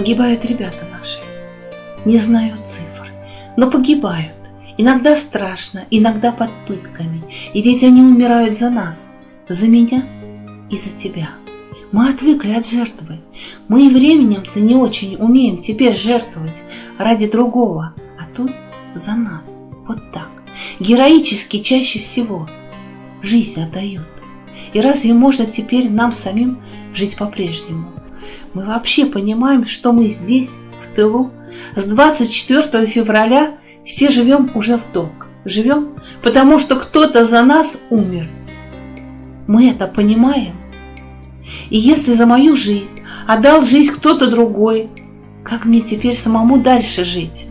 Погибают ребята наши. Не знаю цифр, но погибают. Иногда страшно, иногда под пытками. И ведь они умирают за нас, за меня и за тебя. Мы отвыкли от жертвы. Мы и временем-то не очень умеем теперь жертвовать ради другого, а тут за нас. Вот так. Героически чаще всего жизнь отдают. И разве можно теперь нам самим жить по-прежнему? Мы вообще понимаем, что мы здесь, в тылу, с 24 февраля все живем уже в долг. Живем, потому что кто-то за нас умер. Мы это понимаем. И если за мою жизнь отдал жизнь кто-то другой, как мне теперь самому дальше жить?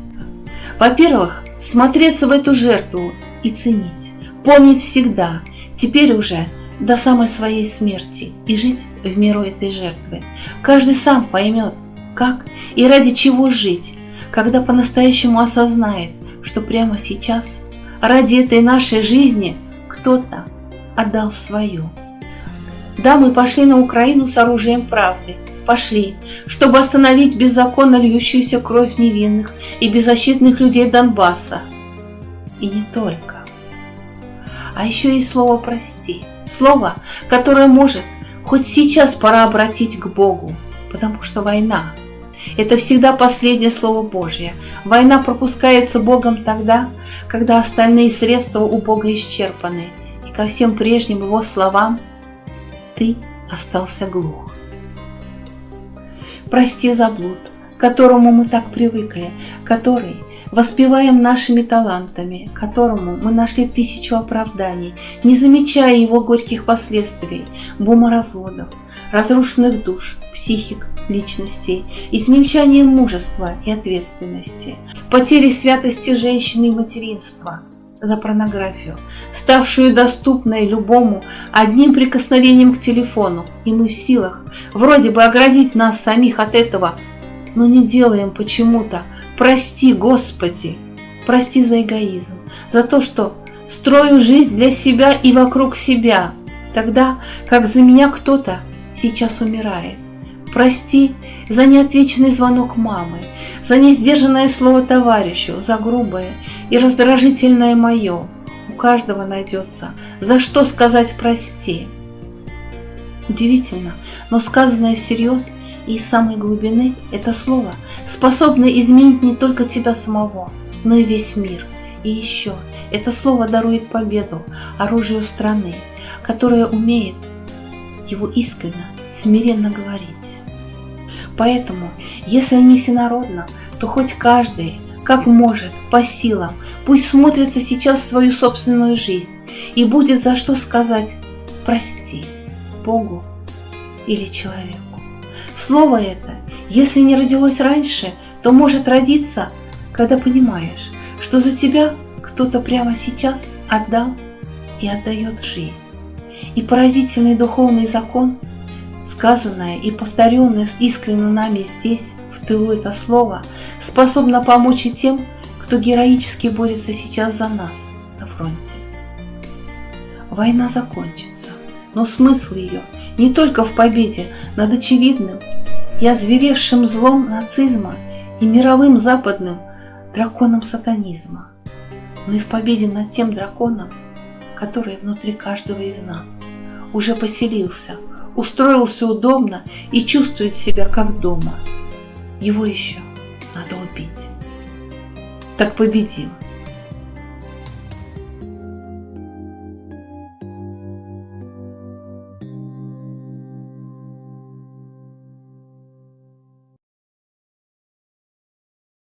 Во-первых, смотреться в эту жертву и ценить. Помнить всегда, теперь уже до самой своей смерти и жить в миру этой жертвы. Каждый сам поймет, как и ради чего жить, когда по-настоящему осознает, что прямо сейчас ради этой нашей жизни кто-то отдал свою. Да, мы пошли на Украину с оружием правды. Пошли, чтобы остановить беззаконно льющуюся кровь невинных и беззащитных людей Донбасса. И не только. А еще и слово «прости». Слово, которое может хоть сейчас пора обратить к Богу, потому что война – это всегда последнее слово Божье. Война пропускается Богом тогда, когда остальные средства у Бога исчерпаны, и ко всем прежним Его словам ты остался глух. Прости за блуд, которому мы так привыкли, который воспеваем нашими талантами, которому мы нашли тысячу оправданий, не замечая его горьких последствий, буморазводов, разрушенных душ, психик, личностей, измельчания мужества и ответственности, потери святости женщины и материнства за порнографию, ставшую доступной любому одним прикосновением к телефону, и мы в силах вроде бы оградить нас самих от этого, но не делаем почему-то, Прости, Господи, прости за эгоизм, за то, что строю жизнь для себя и вокруг себя, тогда как за меня кто-то сейчас умирает. Прости за неотвеченный звонок мамы, за несдержанное слово товарищу, за грубое и раздражительное мое. У каждого найдется, за что сказать прости. Удивительно, но сказанное всерьез и из самой глубины это слово способно изменить не только тебя самого, но и весь мир. И еще, это слово дарует победу оружию страны, которая умеет его искренне, смиренно говорить. Поэтому, если не всенародно, то хоть каждый, как может, по силам, пусть смотрится сейчас в свою собственную жизнь и будет за что сказать «прости» Богу или человеку. Слово это, если не родилось раньше, то может родиться, когда понимаешь, что за тебя кто-то прямо сейчас отдал и отдает жизнь. И поразительный духовный закон, сказанное и повторенное искренне нами здесь, в тылу это слово, способно помочь и тем, кто героически борется сейчас за нас на фронте. Война закончится, но смысл ее не только в победе над очевидным и озверевшим злом нацизма и мировым западным драконом сатанизма, но и в победе над тем драконом, который внутри каждого из нас уже поселился, устроился удобно и чувствует себя как дома. Его еще надо убить. Так победим.